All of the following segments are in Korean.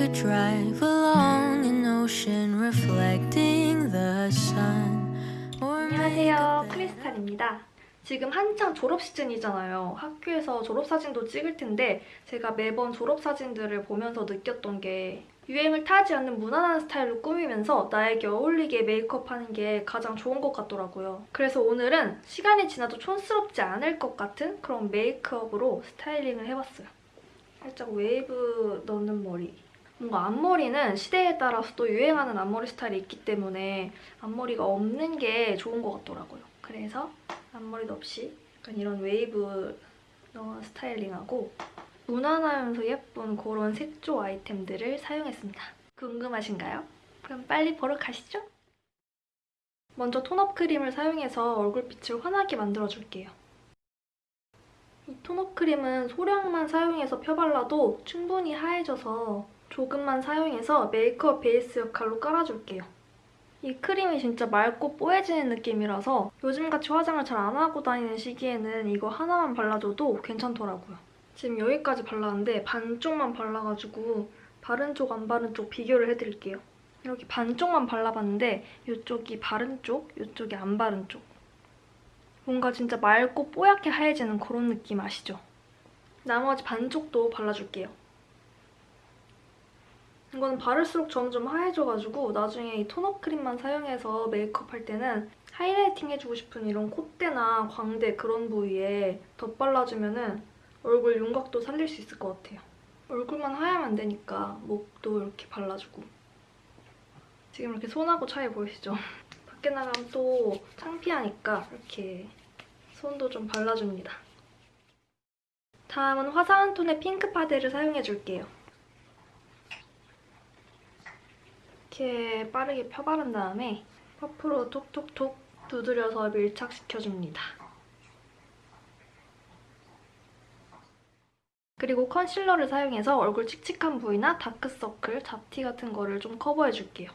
Could drive along an ocean reflecting the sun. 안녕하세요. 크리스탈입니다. 지금 한창 졸업 시즌이잖아요. 학교에서 졸업사진도 찍을 텐데 제가 매번 졸업사진들을 보면서 느꼈던 게 유행을 타지 않는 무난한 스타일로 꾸미면서 나에게 어울리게 메이크업하는 게 가장 좋은 것 같더라고요. 그래서 오늘은 시간이 지나도 촌스럽지 않을 것 같은 그런 메이크업으로 스타일링을 해봤어요. 살짝 웨이브 넣는 머리. 뭔가 앞머리는 시대에 따라서 또 유행하는 앞머리 스타일이 있기 때문에 앞머리가 없는 게 좋은 것 같더라고요. 그래서 앞머리도 없이 약간 이런 웨이브 넣은 스타일링하고 무난하면서 예쁜 그런 색조 아이템들을 사용했습니다. 궁금하신가요? 그럼 빨리 보러 가시죠. 먼저 tone-up 크림을 사용해서 얼굴빛을 환하게 만들어줄게요. 이 톤업 크림은 소량만 사용해서 펴발라도 충분히 하얘져서 조금만 사용해서 메이크업 베이스 역할로 깔아줄게요. 이 크림이 진짜 맑고 뽀해지는 느낌이라서 요즘같이 화장을 잘 안 하고 다니는 시기에는 이거 하나만 발라줘도 괜찮더라고요. 지금 여기까지 발랐는데 반쪽만 발라가지고 바른 쪽, 안 바른 쪽 비교를 해드릴게요. 이렇게 반쪽만 발라봤는데 이쪽이 바른 쪽, 이쪽이 안 바른 쪽. 뭔가 진짜 맑고 뽀얗게 하얘지는 그런 느낌 아시죠? 나머지 반쪽도 발라줄게요. 이거는 바를수록 점점 하얘져가지고 나중에 이 톤업 크림만 사용해서 메이크업 할 때는 하이라이팅 해주고 싶은 이런 콧대나 광대 그런 부위에 덧발라주면 얼굴 윤곽도 살릴 수 있을 것 같아요. 얼굴만 하얘면 안 되니까 목도 이렇게 발라주고 지금 이렇게 손하고 차이 보이시죠? 밖에 나가면 또 창피하니까 이렇게 손도 좀 발라줍니다. 다음은 화사한 톤의 핑크 파데를 사용해줄게요. 이렇게 빠르게 펴바른 다음에 퍼프로 톡톡톡 두드려서 밀착시켜줍니다. 그리고 컨실러를 사용해서 얼굴 칙칙한 부위나 다크서클, 잡티 같은 거를 좀 커버해줄게요.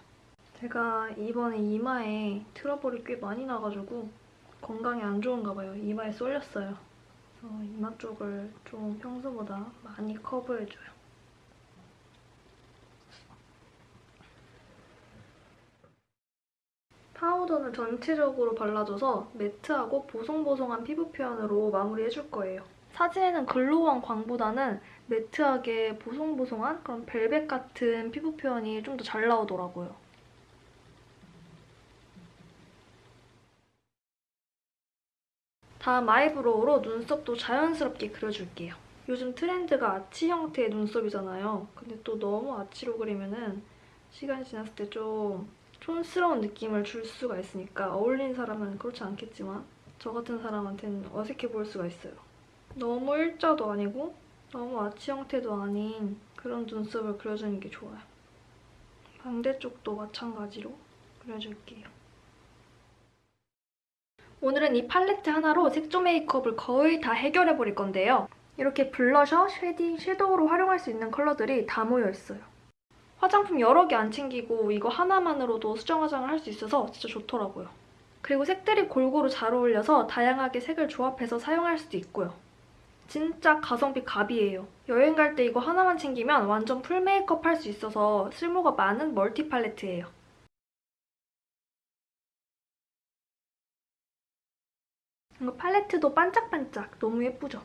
제가 이번에 이마에 트러블이 꽤 많이 나가지고 건강에 안 좋은가 봐요. 이마에 쏠렸어요. 이마 쪽을 좀 평소보다 많이 커버해줘요. 파우더는 전체적으로 발라줘서 매트하고 보송보송한 피부 표현으로 마무리해줄 거예요. 사진에는 글로우한 광보다는 매트하게 보송보송한 그런 벨벳 같은 피부 표현이 좀 더 잘 나오더라고요. 다음 아이브로우로 눈썹도 자연스럽게 그려줄게요. 요즘 트렌드가 아치 형태의 눈썹이잖아요. 근데 또 너무 아치로 그리면은 시간이 지났을 때 좀 촌스러운 느낌을 줄 수가 있으니까 어울리는 사람은 그렇지 않겠지만 저 같은 사람한테는 어색해 보일 수가 있어요. 너무 일자도 아니고 너무 아치 형태도 아닌 그런 눈썹을 그려주는 게 좋아요. 반대쪽도 마찬가지로 그려줄게요. 오늘은 이 팔레트 하나로 색조 메이크업을 거의 다 해결해버릴 건데요. 이렇게 블러셔, shading, 섀도우로 활용할 수 있는 컬러들이 다 모여있어요. 화장품 여러 개 안 챙기고 이거 하나만으로도 수정 화장을 할 수 있어서 진짜 좋더라고요. 그리고 색들이 골고루 잘 어울려서 다양하게 색을 조합해서 사용할 수도 있고요. 진짜 가성비 갑이에요. 여행 갈 때 이거 하나만 챙기면 완전 full 메이크업 할 수 있어서 쓸모가 많은 멀티 팔레트예요. 이거 팔레트도 반짝반짝 너무 예쁘죠?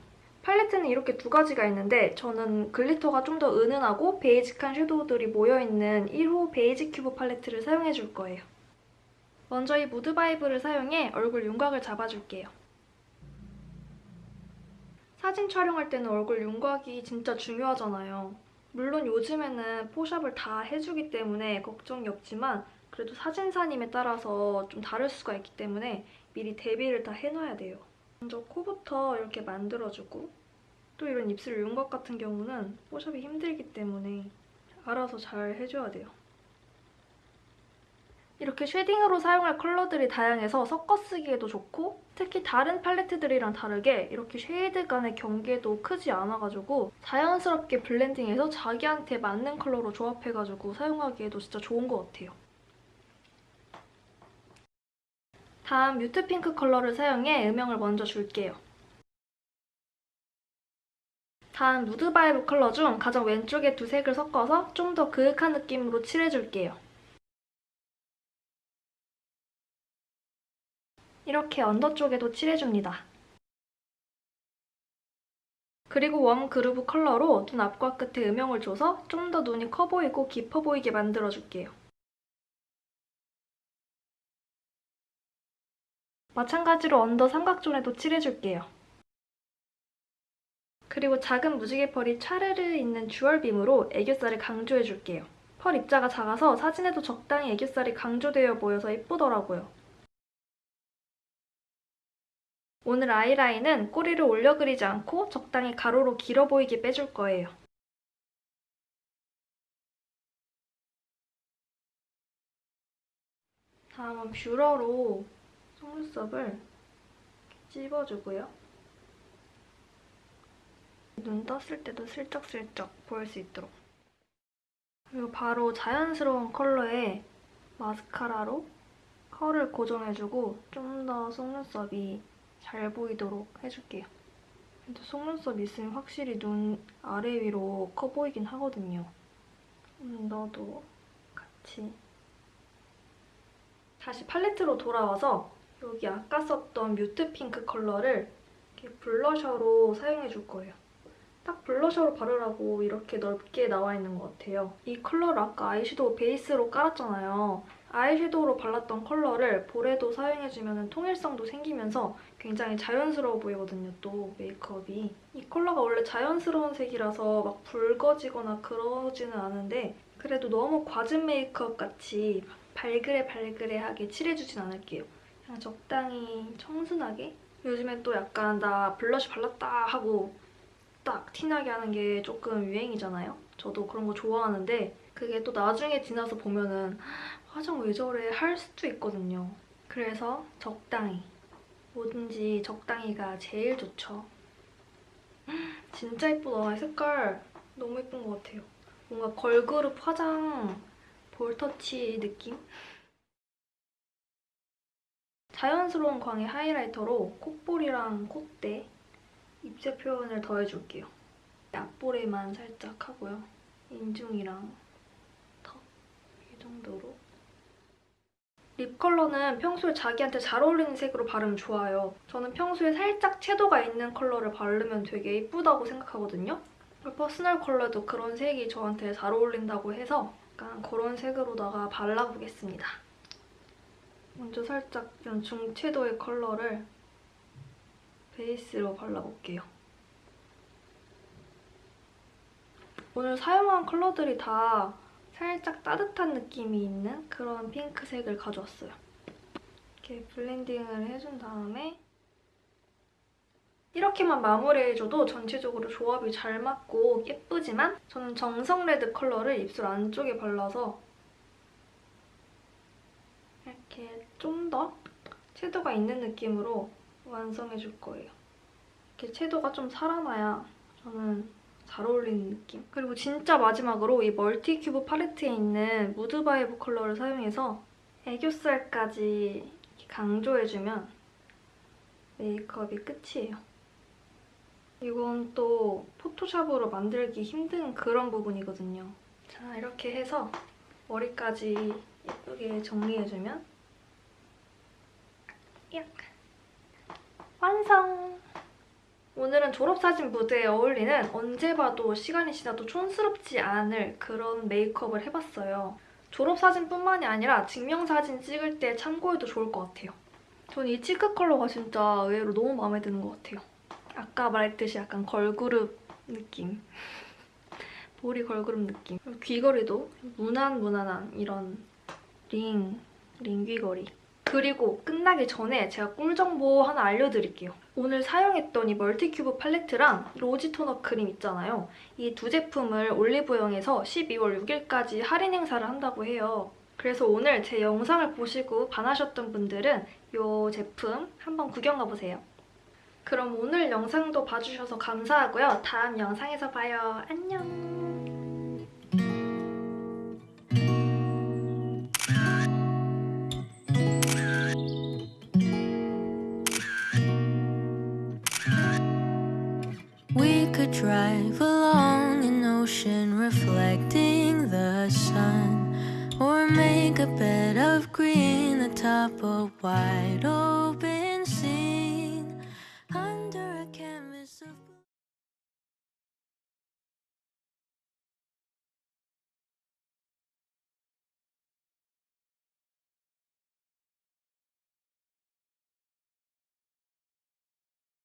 팔레트는 이렇게 두 가지가 있는데 저는 glitter가 좀 더 은은하고 basic한 섀도우들이 모여있는 1호 basic cube 팔레트를 사용해줄 거예요. 먼저 이 mood vibe를 사용해 얼굴 윤곽을 잡아줄게요. 사진 촬영할 때는 얼굴 윤곽이 진짜 중요하잖아요. 물론 요즘에는 포샵을 다 해주기 때문에 걱정이 없지만 그래도 사진사님에 따라서 좀 다를 수가 있기 때문에 미리 대비를 다 해놔야 돼요. 먼저 코부터 이렇게 만들어주고 또 이런 입술 윤곽 같은 경우는 포샵이 힘들기 때문에 알아서 잘 해줘야 돼요. 이렇게 shading으로 사용할 컬러들이 다양해서 섞어 쓰기에도 좋고 특히 다른 팔레트들이랑 다르게 이렇게 shade 간의 경계도 크지 않아가지고 자연스럽게 blending해서 자기한테 맞는 컬러로 조합해가지고 사용하기에도 진짜 좋은 것 같아요. 다음 mute 핑크 컬러를 사용해 음영을 먼저 줄게요. 다음 mood vibe 컬러 중 가장 왼쪽에 두 색을 섞어서 좀 더 그윽한 느낌으로 칠해줄게요. 이렇게 under 쪽에도 칠해줍니다. 그리고 warm groove 컬러로 눈 앞과 끝에 음영을 줘서 좀 더 눈이 커 보이고 깊어 보이게 만들어줄게요. 마찬가지로 언더 삼각존에도 칠해줄게요. 그리고 작은 무지개 펄이 차르르 있는 주얼빔으로 애교살을 강조해줄게요. 펄 입자가 작아서 사진에도 적당히 애교살이 강조되어 보여서 예쁘더라고요. 오늘 아이라인은 꼬리를 올려 그리지 않고 적당히 가로로 길어 보이게 빼줄 거예요. 다음은 뷰러로 속눈썹을 찝어주고요. 눈 떴을 때도 슬쩍슬쩍 보일 수 있도록. 그리고 바로 자연스러운 컬러의 마스카라로 컬을 고정해주고 좀 더 속눈썹이 잘 보이도록 해줄게요. 근데 속눈썹 있으면 확실히 눈 아래 위로 커 보이긴 하거든요. 음, 너도 같이. 다시 팔레트로 돌아와서 여기 아까 썼던 mute 핑크 컬러를 이렇게 블러셔로 사용해 줄 거예요. 딱 블러셔로 바르라고 이렇게 넓게 나와 있는 것 같아요. 이 컬러를 아까 아이섀도우 베이스로 깔았잖아요. 아이섀도우로 발랐던 컬러를 볼에도 사용해주면 통일성도 생기면서 굉장히 자연스러워 보이거든요, 또 메이크업이. 이 컬러가 원래 자연스러운 색이라서 막 붉어지거나 그러지는 않은데 그래도 너무 과즙 메이크업 같이 발그레 발그레하게 칠해주진 않을게요. 그냥 적당히 청순하게 요즘엔 또 약간 나 블러쉬 발랐다 하고 딱 티나게 하는 게 조금 유행이잖아요. 저도 그런 거 좋아하는데 그게 또 나중에 지나서 보면은 화장 왜 저래 할 수도 있거든요. 그래서 적당히 뭐든지 적당히가 제일 좋죠. 진짜 예쁘다. 색깔 너무 예쁜 것 같아요. 뭔가 걸그룹 화장 볼터치 느낌? 자연스러운 광의 하이라이터로 콧볼이랑 콧대, 입체 표현을 더해줄게요. 앞볼에만 살짝 하고요. 인중이랑 턱 이 정도로. 립 컬러는 평소에 자기한테 잘 어울리는 색으로 바르면 좋아요. 저는 평소에 살짝 채도가 있는 컬러를 바르면 되게 예쁘다고 생각하거든요. personal 컬러도 그런 색이 저한테 잘 어울린다고 해서 약간 그런 색으로다가 발라보겠습니다. 먼저 살짝 이런 중채도의 컬러를 베이스로 발라볼게요. 오늘 사용한 컬러들이 다 살짝 따뜻한 느낌이 있는 그런 핑크색을 가져왔어요. 이렇게 blending을 해준 다음에 이렇게만 마무리해줘도 전체적으로 조합이 잘 맞고 예쁘지만 저는 정석 red 컬러를 입술 안쪽에 발라서 이렇게 좀 더 채도가 있는 느낌으로 완성해줄 거예요. 이렇게 채도가 좀 살아나야 저는 잘 어울리는 느낌. 그리고 진짜 마지막으로 이 multi cube 팔레트에 있는 mood vibe 컬러를 사용해서 애교살까지 강조해주면 메이크업이 끝이에요. 이건 또 포토샵으로 만들기 힘든 그런 부분이거든요. 자, 이렇게 해서 머리까지 예쁘게 정리해주면 약 완성! 오늘은 졸업사진 무대에 어울리는 언제 봐도 시간이 지나도 촌스럽지 않을 그런 메이크업을 해봤어요. 졸업사진뿐만이 아니라 증명사진 찍을 때 참고해도 좋을 것 같아요. 전 이 cheek color가 진짜 의외로 너무 마음에 드는 것 같아요. 아까 말했듯이 약간 걸그룹 느낌. 볼이 걸그룹 느낌. 귀걸이도 무난무난한 이런 링, 링 귀걸이. 그리고 끝나기 전에 제가 꿀정보 하나 알려드릴게요. 오늘 사용했던 이 멀티큐브 팔레트랑 로지 tone-up 크림 있잖아요. 이 두 제품을 올리브영에서 12월 6일까지 할인 행사를 한다고 해요. 그래서 오늘 제 영상을 보시고 반하셨던 분들은 이 제품 한번 구경 가보세요. 그럼 오늘 영상도 봐주셔서 감사하고요. 다음 영상에서 봐요. 안녕! top of wide open sea.